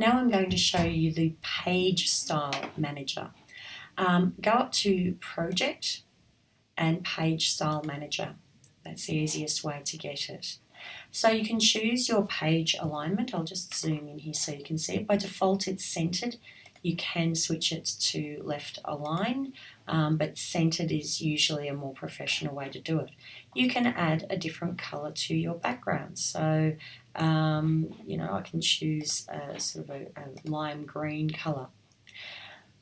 Now I'm going to show you the Page Style Manager. Um, go up to Project and Page Style Manager. That's the easiest way to get it. So you can choose your page alignment. I'll just zoom in here so you can see it. By default it's centered. You can switch it to left align, um, but centered is usually a more professional way to do it. You can add a different color to your background. So, um, you know, I can choose a sort of a, a lime green color.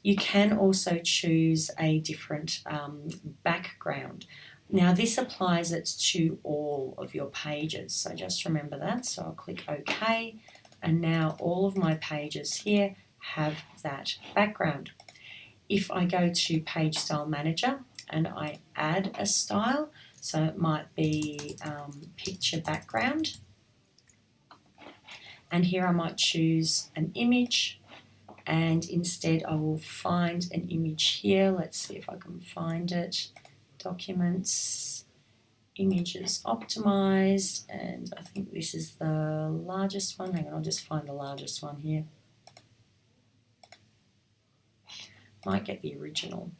You can also choose a different um, background. Now this applies it to all of your pages, so just remember that. So I'll click OK, and now all of my pages here have that background. If I go to Page Style Manager and I add a style, so it might be um, picture background, and here I might choose an image and instead I will find an image here. Let's see if I can find it. Documents, images optimized, and I think this is the largest one. Hang on, I'll just find the largest one here. Might get the original.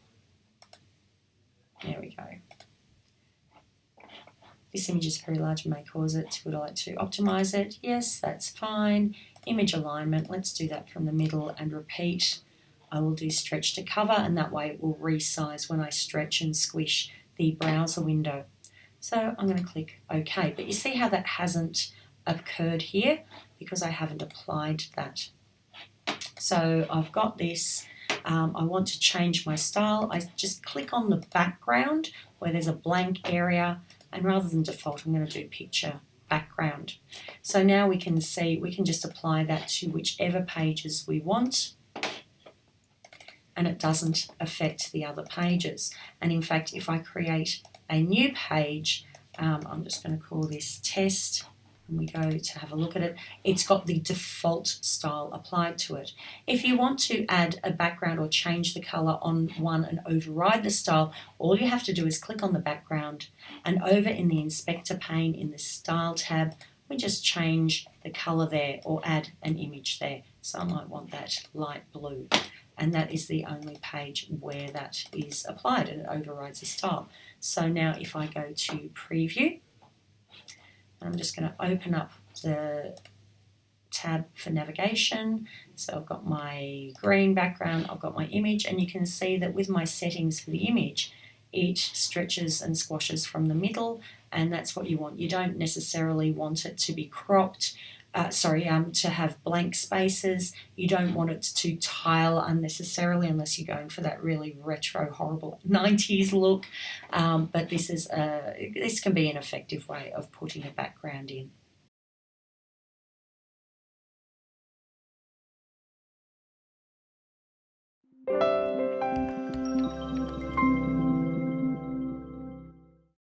There we go. This image is very large and may cause it. Would I like to optimize it? Yes, that's fine. Image alignment, let's do that from the middle and repeat. I will do stretch to cover and that way it will resize when I stretch and squish the browser window. So I'm going to click OK. But you see how that hasn't occurred here because I haven't applied that. So I've got this um, I want to change my style, I just click on the background where there's a blank area and rather than default I'm going to do picture background. So now we can see, we can just apply that to whichever pages we want and it doesn't affect the other pages. And in fact, if I create a new page, um, I'm just going to call this test and we go to have a look at it, it's got the default style applied to it. If you want to add a background or change the color on one and override the style, all you have to do is click on the background and over in the inspector pane in the style tab, we just change the color there or add an image there. So I might want that light blue and that is the only page where that is applied and it overrides the style. So now if I go to preview, I'm just going to open up the tab for navigation. So I've got my green background, I've got my image, and you can see that with my settings for the image, it stretches and squashes from the middle, and that's what you want. You don't necessarily want it to be cropped, uh, sorry, um, to have blank spaces. You don't want it to tile unnecessarily unless you're going for that really retro, horrible 90s look. Um, but this is a, this can be an effective way of putting a background in.